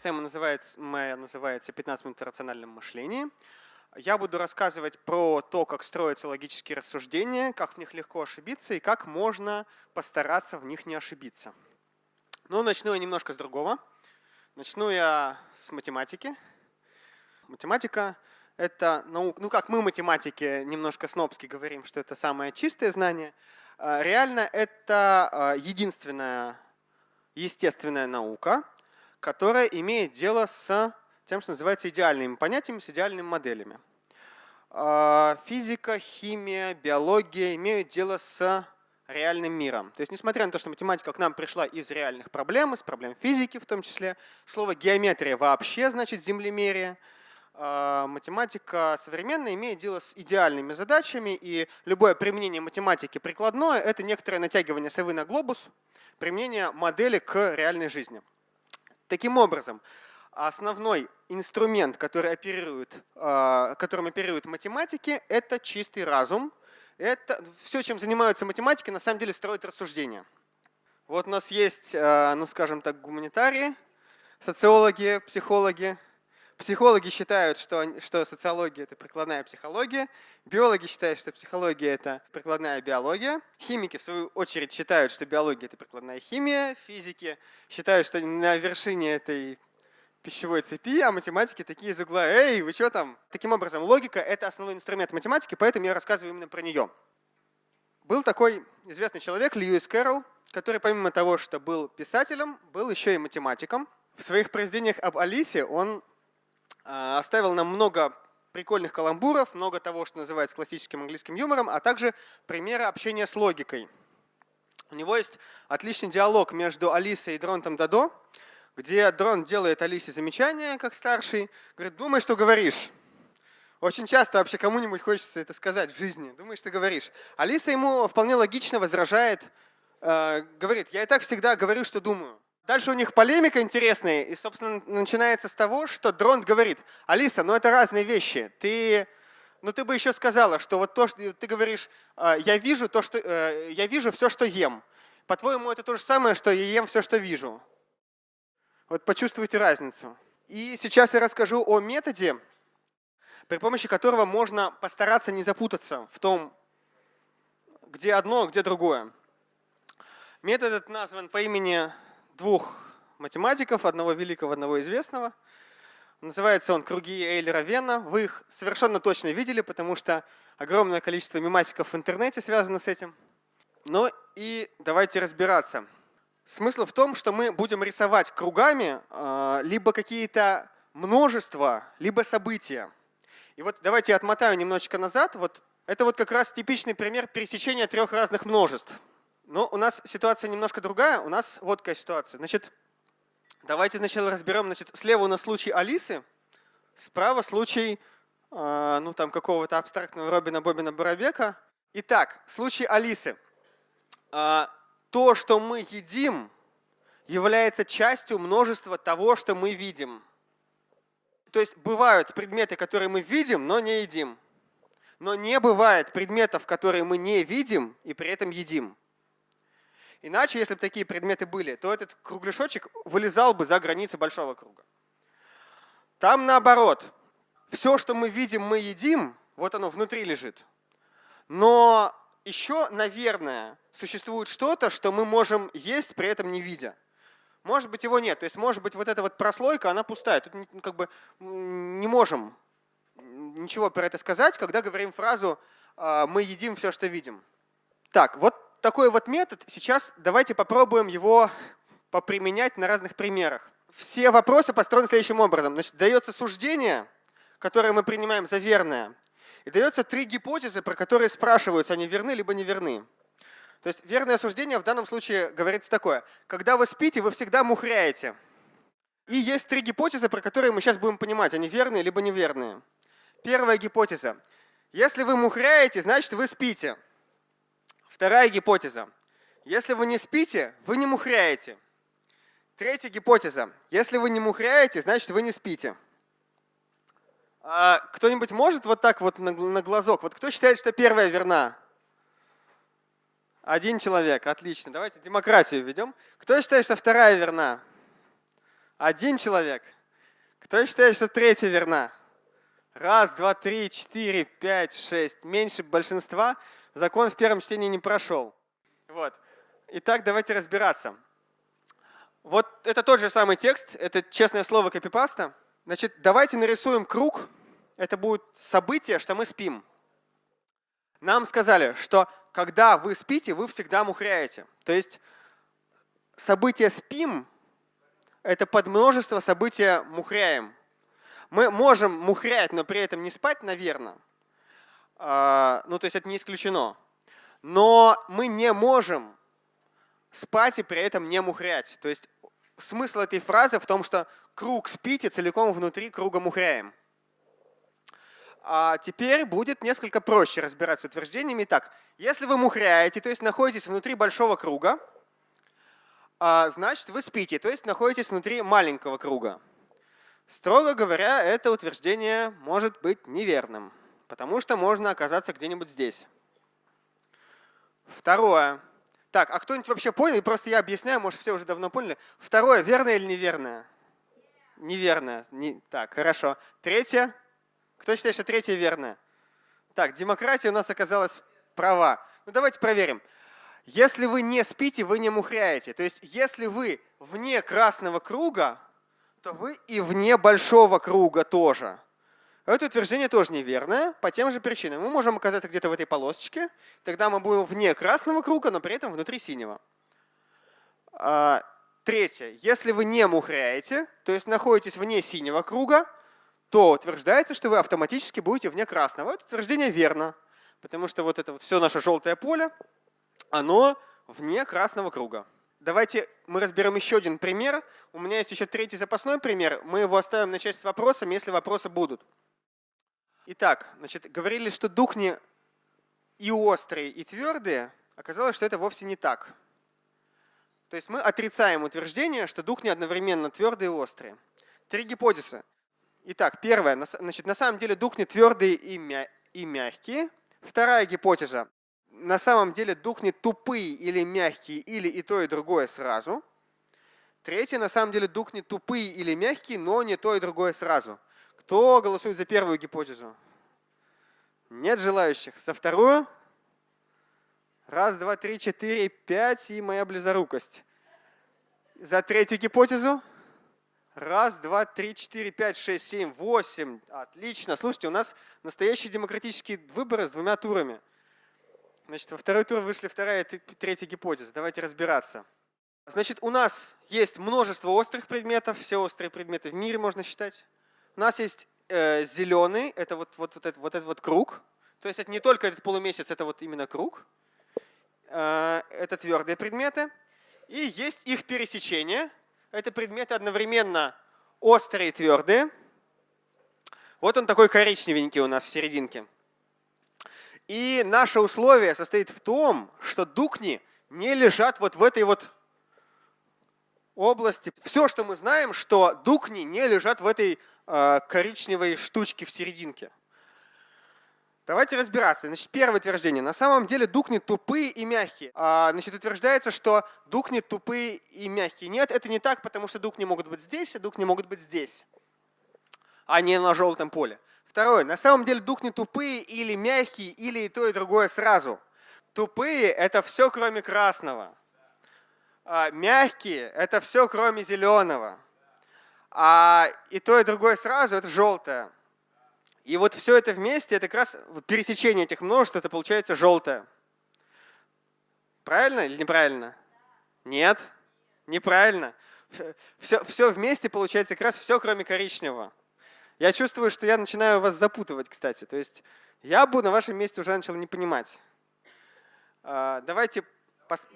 лекция называется, моя называется «15 минут о рациональном мышлении». Я буду рассказывать про то, как строятся логические рассуждения, как в них легко ошибиться и как можно постараться в них не ошибиться. Ну, начну я немножко с другого. Начну я с математики. Математика — это наука, ну как мы математики немножко снобски говорим, что это самое чистое знание. А, реально это а, единственная естественная наука, которая имеет дело с тем, что называется идеальными понятиями, с идеальными моделями. А, физика, химия, биология имеют дело с реальным миром. То есть, несмотря на то, что математика к нам пришла из реальных проблем, из проблем физики в том числе, слово геометрия вообще значит землемерие, а, математика современная имеет дело с идеальными задачами, и любое применение математики прикладное – это некоторое натягивание совы на глобус, применение модели к реальной жизни. Таким образом, основной инструмент, который оперирует, а, которым оперируют математики, это чистый разум, это все, чем занимаются математики, на самом деле строят рассуждения. Вот у нас есть, э, ну скажем так, гуманитарии, социологи, психологи. Психологи считают, что, что социология – это прикладная психология. Биологи считают, что психология – это прикладная биология. Химики, в свою очередь, считают, что биология – это прикладная химия. Физики считают, что на вершине этой пищевой цепи, а математики такие из угла «Эй, вы что там?». Таким образом, логика — это основной инструмент математики, поэтому я рассказываю именно про нее. Был такой известный человек, Льюис Кэрролл, который помимо того, что был писателем, был еще и математиком. В своих произведениях об Алисе он оставил нам много прикольных каламбуров, много того, что называется классическим английским юмором, а также примеры общения с логикой. У него есть отличный диалог между Алисой и Дронтом Дадо, где дрон делает Алисе замечание, как старший, говорит, думай, что говоришь. Очень часто вообще кому-нибудь хочется это сказать в жизни. Думай, что говоришь. Алиса ему вполне логично возражает, э, говорит, я и так всегда говорю, что думаю. Дальше у них полемика интересная, и, собственно, начинается с того, что дрон говорит, Алиса, ну это разные вещи. Ты, ну ты бы еще сказала, что вот то, что ты говоришь, э, я вижу то, что э, я вижу все, что ем. По-твоему, это то же самое, что я ем все, что вижу. Вот почувствуйте разницу. И сейчас я расскажу о методе, при помощи которого можно постараться не запутаться в том, где одно, где другое. Метод этот назван по имени двух математиков, одного великого, одного известного. Называется он «Круги Эйлера Вена». Вы их совершенно точно видели, потому что огромное количество мемасиков в интернете связано с этим. Ну и давайте разбираться. Смысл в том, что мы будем рисовать кругами а, либо какие-то множества, либо события. И вот давайте я отмотаю немножечко назад. Вот это вот как раз типичный пример пересечения трех разных множеств. Но у нас ситуация немножко другая. У нас вот какая ситуация. Значит, давайте сначала разберем. Значит, слева у нас случай Алисы, справа случай а, ну, там какого-то абстрактного Робина Бобина Боробека. Итак, случай Алисы. А, то, что мы едим, является частью множества того, что мы видим. То есть бывают предметы, которые мы видим, но не едим. Но не бывает предметов, которые мы не видим и при этом едим. Иначе, если бы такие предметы были, то этот кругляшочек вылезал бы за границы большого круга. Там наоборот. Все, что мы видим, мы едим, вот оно внутри лежит. Но еще, наверное, существует что-то, что мы можем есть, при этом не видя. Может быть, его нет. То есть, может быть, вот эта вот прослойка, она пустая. Тут как бы не можем ничего про это сказать, когда говорим фразу «А, «мы едим все, что видим». Так, вот такой вот метод. Сейчас давайте попробуем его поприменять на разных примерах. Все вопросы построены следующим образом. Значит, дается суждение, которое мы принимаем за верное. И дается три гипотезы, про которые спрашиваются, они верны либо не верны. То есть верное суждение в данном случае говорится такое. Когда вы спите, вы всегда мухряете. И есть три гипотезы, про которые мы сейчас будем понимать, они верные либо неверные. Первая гипотеза. Если вы мухряете, значит вы спите. Вторая гипотеза. Если вы не спите, вы не мухряете. Третья гипотеза. Если вы не мухряете, значит вы не спите. А кто-нибудь может вот так вот на, на глазок? Вот кто считает, что первая верна? Один человек, отлично. Давайте демократию введем. Кто считает, что вторая верна? Один человек. Кто считает, что третья верна? Раз, два, три, четыре, пять, шесть. Меньше большинства. Закон в первом чтении не прошел. Вот. Итак, давайте разбираться. Вот это тот же самый текст, это честное слово копипаста. Значит, давайте нарисуем круг. Это будет событие, что мы спим. Нам сказали, что когда вы спите, вы всегда мухряете. То есть событие спим – это подмножество события мухряем. Мы можем мухрять, но при этом не спать, наверное. А, ну, то есть это не исключено. Но мы не можем спать и при этом не мухрять. То есть смысл этой фразы в том, что круг спите целиком внутри круга мухряем. А теперь будет несколько проще разбираться с утверждениями. Итак, если вы мухряете, то есть находитесь внутри большого круга, а, значит вы спите, то есть находитесь внутри маленького круга. Строго говоря, это утверждение может быть неверным, потому что можно оказаться где-нибудь здесь. Второе. Так, а кто-нибудь вообще понял? Просто я объясняю, может все уже давно поняли. Второе, верное или неверное? Неверное. Не... Так, хорошо. Третье. Кто считает, что третье верное? Так, демократия у нас оказалась права. Ну давайте проверим. Если вы не спите, вы не мухряете. То есть если вы вне красного круга, то вы и вне большого круга тоже. Это утверждение тоже неверное по тем же причинам. Мы можем оказаться где-то в этой полосочке, тогда мы будем вне красного круга, но при этом внутри синего. А, третье. Если вы не мухряете, то есть находитесь вне синего круга, то утверждается, что вы автоматически будете вне красного. Это утверждение верно, потому что вот это вот все наше желтое поле, оно вне красного круга. Давайте мы разберем еще один пример. У меня есть еще третий запасной пример. Мы его оставим на часть с вопросами, если вопросы будут. Итак, значит, говорили, что духни и острые, и твердые. Оказалось, что это вовсе не так. То есть мы отрицаем утверждение, что духни одновременно твердые и острые. Три гипотезы. Итак, первое. Значит, на самом деле духни твердые и, мя и мягкие. Вторая гипотеза. На самом деле духни тупые или мягкие, или и то, и другое сразу. Третье. На самом деле духни тупые или мягкие, но не то, и другое сразу. Кто голосует за первую гипотезу? Нет желающих. За вторую? Раз, два, три, четыре, пять и моя близорукость. За третью гипотезу? Раз, два, три, четыре, пять, шесть, семь, восемь. Отлично. Слушайте, у нас настоящие демократические выборы с двумя турами. Значит, во второй тур вышли вторая и третья гипотеза. Давайте разбираться. Значит, у нас есть множество острых предметов. Все острые предметы в мире можно считать. У нас есть э, зеленый, это вот, вот, вот, этот, вот этот вот круг. То есть это не только этот полумесяц, это вот именно круг. Э, это твердые предметы. И есть их пересечение. Это предметы одновременно острые и твердые. Вот он такой коричневенький у нас в серединке. И наше условие состоит в том, что дукни не лежат вот в этой вот области. Все, что мы знаем, что дукни не лежат в этой коричневой штучки в серединке. Давайте разбираться. Значит, первое утверждение. На самом деле духни тупые и мягкие. А, значит, утверждается, что духни тупые и мягкие. Нет, это не так, потому что духни могут быть здесь, а духни могут быть здесь, а не на желтом поле. Второе. На самом деле духни тупые или мягкие, или и то, и другое сразу. Тупые – это все, кроме красного. А, мягкие – это все, кроме зеленого а и то, и другое сразу – это желтое. И вот все это вместе, это как раз пересечение этих множеств, это получается желтое. Правильно или неправильно? Нет, неправильно. Все, все вместе получается как раз все, кроме коричневого. Я чувствую, что я начинаю вас запутывать, кстати. То есть я бы на вашем месте уже начал не понимать. А, давайте, пос...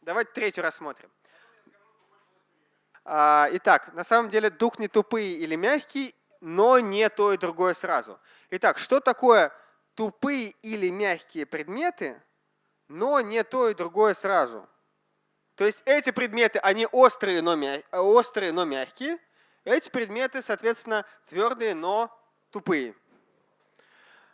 Давайте третий рассмотрим. А, итак, на самом деле дух не тупый или мягкий, но не то и другое сразу. Итак, что такое тупые или мягкие предметы, но не то и другое сразу? То есть эти предметы, они острые, но, мя... острые, но мягкие. Эти предметы, соответственно, твердые, но тупые.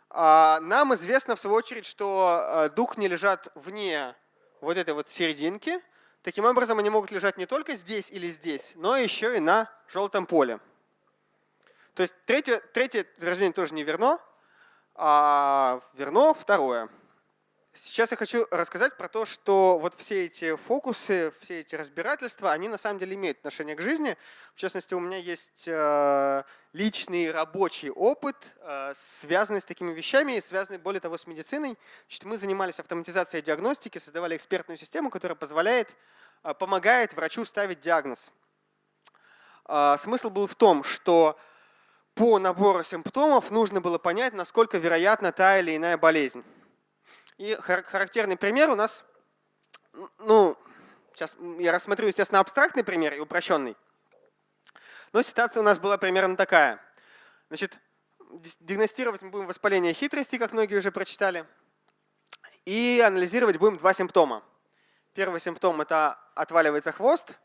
А, нам известно, в свою очередь, что а, дух не лежат вне вот этой вот серединки, таким образом они могут лежать не только здесь или здесь, но еще и на желтом поле. То есть третье, третье утверждение тоже не верно, а верно второе. Сейчас я хочу рассказать про то, что вот все эти фокусы, все эти разбирательства, они на самом деле имеют отношение к жизни. В частности, у меня есть э, личный рабочий опыт, э, связанный с такими вещами, связанный, более того, с медициной. Значит, мы занимались автоматизацией диагностики, создавали экспертную систему, которая позволяет, э, помогает врачу ставить диагноз. Смысл был в том, что по набору симптомов нужно было понять, насколько вероятна та или иная болезнь. И характерный пример у нас, ну, сейчас я рассмотрю, естественно, абстрактный пример и упрощенный. Но ситуация у нас была примерно такая. Значит, диагностировать мы будем воспаление хитрости, как многие уже прочитали, и анализировать будем два симптома. Первый симптом – это отваливается хвост,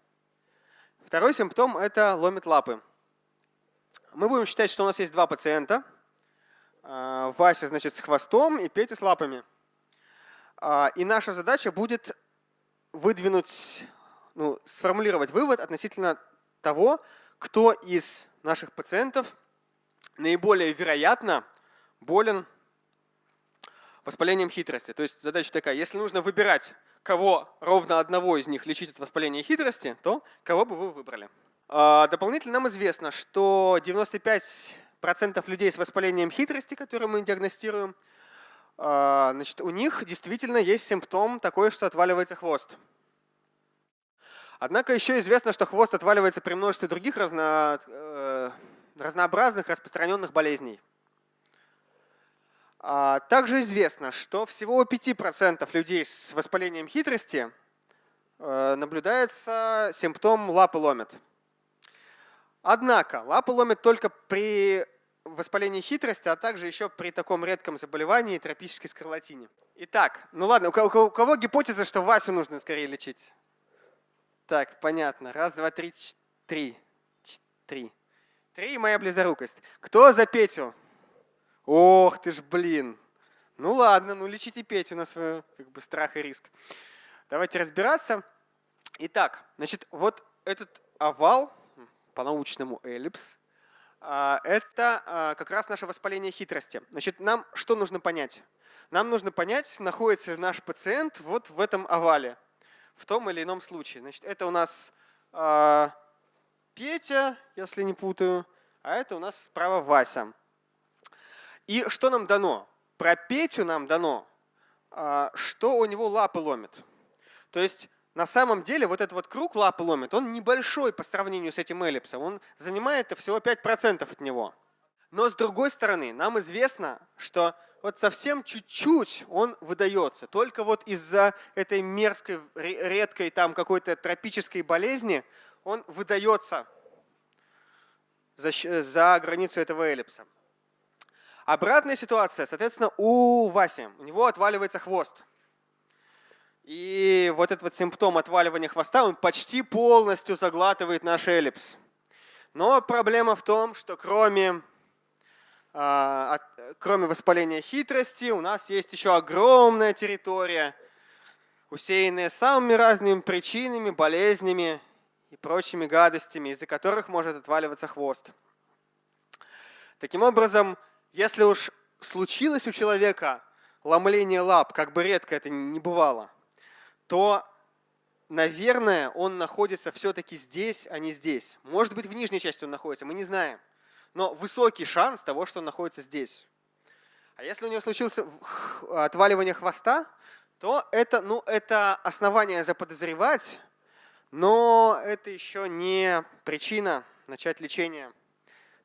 второй симптом – это ломит лапы. Мы будем считать, что у нас есть два пациента. А, Вася, значит, с хвостом и Петя с лапами. А, и наша задача будет выдвинуть, ну, сформулировать вывод относительно того, кто из наших пациентов наиболее вероятно болен воспалением хитрости. То есть задача такая, если нужно выбирать, кого ровно одного из них лечить от воспаления хитрости, то кого бы вы выбрали? А, дополнительно нам известно, что 95% людей с воспалением хитрости, которые мы диагностируем, значит, у них действительно есть симптом такой, что отваливается хвост. Однако еще известно, что хвост отваливается при множестве других разно, э, разнообразных распространенных болезней. А также известно, что всего у 5% людей с воспалением хитрости э, наблюдается симптом лапы ломят. Однако лапы ломят только при воспалении хитрости, а также еще при таком редком заболевании тропической скарлатине. Итак, ну ладно, у кого, у кого гипотеза, что Васю нужно скорее лечить? Так, понятно. Раз, два, три, три. Три. Три – моя близорукость. Кто за Петю? Ох ты ж, блин. Ну ладно, ну лечите Петю на свой как бы, страх и риск. Давайте разбираться. Итак, значит, вот этот овал, по-научному эллипс, это а, как раз наше воспаление хитрости. Значит, нам что нужно понять? Нам нужно понять, находится наш пациент вот в этом овале, в том или ином случае. Значит, это у нас э, Петя, если не путаю, а это у нас справа Вася. И что нам дано? Про Петю нам дано, что у него лапы ломит. То есть на самом деле вот этот вот круг лапы ломит, он небольшой по сравнению с этим эллипсом. Он занимает всего 5% от него. Но с другой стороны, нам известно, что вот совсем чуть-чуть он выдается. Только вот из-за этой мерзкой, редкой там какой-то тропической болезни он выдается за, за границу этого эллипса. Обратная ситуация, соответственно, у Васи. У него отваливается хвост. И вот этот вот симптом отваливания хвоста, он почти полностью заглатывает наш эллипс. Но проблема в том, что кроме, а, кроме воспаления хитрости у нас есть еще огромная территория, усеянная самыми разными причинами, болезнями и прочими гадостями, из-за которых может отваливаться хвост. Таким образом, если уж случилось у человека ломление лап, как бы редко это не бывало – то, наверное, он находится все-таки здесь, а не здесь. Может быть, в нижней части он находится, мы не знаем. Но высокий шанс того, что он находится здесь. А если у него случилось отваливание хвоста, то это, ну, это основание заподозревать, но это еще не причина начать лечение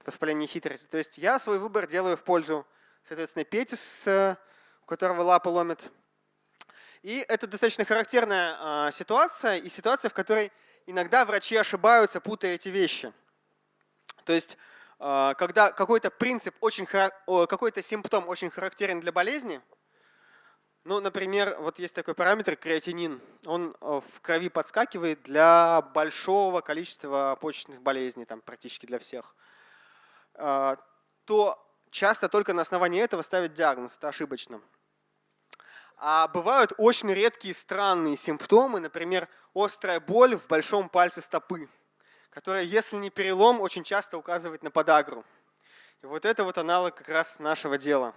воспаления хитрости. То есть я свой выбор делаю в пользу, соответственно, Пети, у которого лапа ломит, и это достаточно характерная а, ситуация, и ситуация, в которой иногда врачи ошибаются, путая эти вещи. То есть, а, когда какой-то принцип, очень какой-то симптом очень характерен для болезни, ну, например, вот есть такой параметр креатинин, он а, в крови подскакивает для большого количества почечных болезней, там практически для всех, то часто только на основании этого ставят диагноз, это ошибочно. А бывают очень редкие странные симптомы, например, острая боль в большом пальце стопы, которая, если не перелом, очень часто указывает на подагру. И вот это вот аналог как раз нашего дела.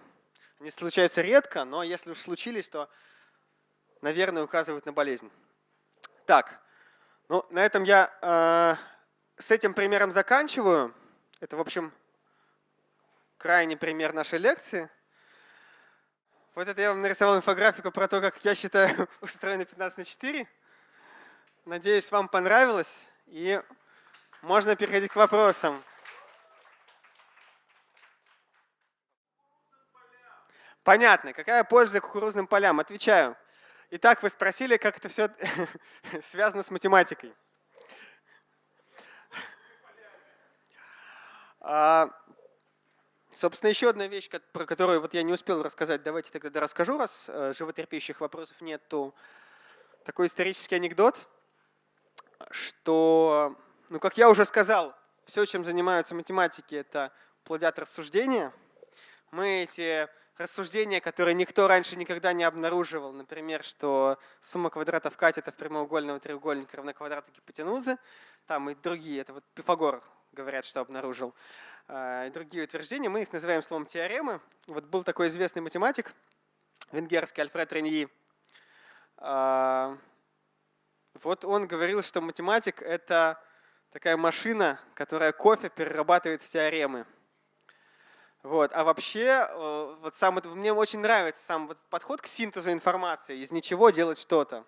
Они случаются редко, но если уж случились, то, наверное, указывают на болезнь. Так, ну на этом я э, с этим примером заканчиваю. Это, в общем, крайний пример нашей лекции. Вот это я вам нарисовал инфографику про то, как я считаю устроено 15 на 4. Надеюсь, вам понравилось. И можно переходить к вопросам. Понятно. Какая польза кукурузным полям? Отвечаю. Итак, вы спросили, как это все связано с математикой. Собственно, еще одна вещь, про которую вот я не успел рассказать, давайте тогда расскажу, раз э, животерпящих вопросов нет, то такой исторический анекдот, что, ну, как я уже сказал, все, чем занимаются математики, это плодят рассуждения. Мы эти рассуждения, которые никто раньше никогда не обнаруживал, например, что сумма квадратов катетов прямоугольного треугольника равна квадрату гипотенузы, там и другие, это вот Пифагор говорят, что обнаружил, и другие утверждения, мы их называем словом теоремы. Вот был такой известный математик, венгерский Альфред Реньи. А, вот он говорил, что математик – это такая машина, которая кофе перерабатывает в теоремы. Вот. А вообще, э, вот сам, мне очень нравится сам вот подход к синтезу информации, из ничего делать что-то.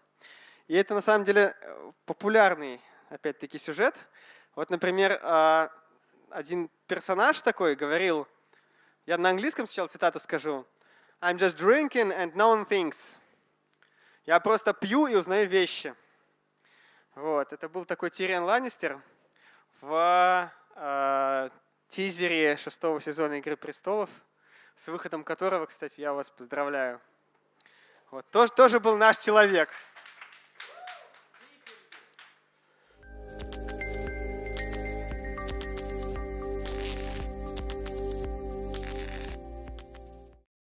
И это на самом деле э, популярный, опять-таки, сюжет. Вот, например, а, один персонаж такой говорил, я на английском сначала цитату скажу, I'm just drinking and knowing things. Я просто пью и узнаю вещи. Вот, это был такой Тириан Ланнистер в э, тизере шестого сезона «Игры престолов», с выходом которого, кстати, я вас поздравляю. Вот, тоже, тоже был наш человек –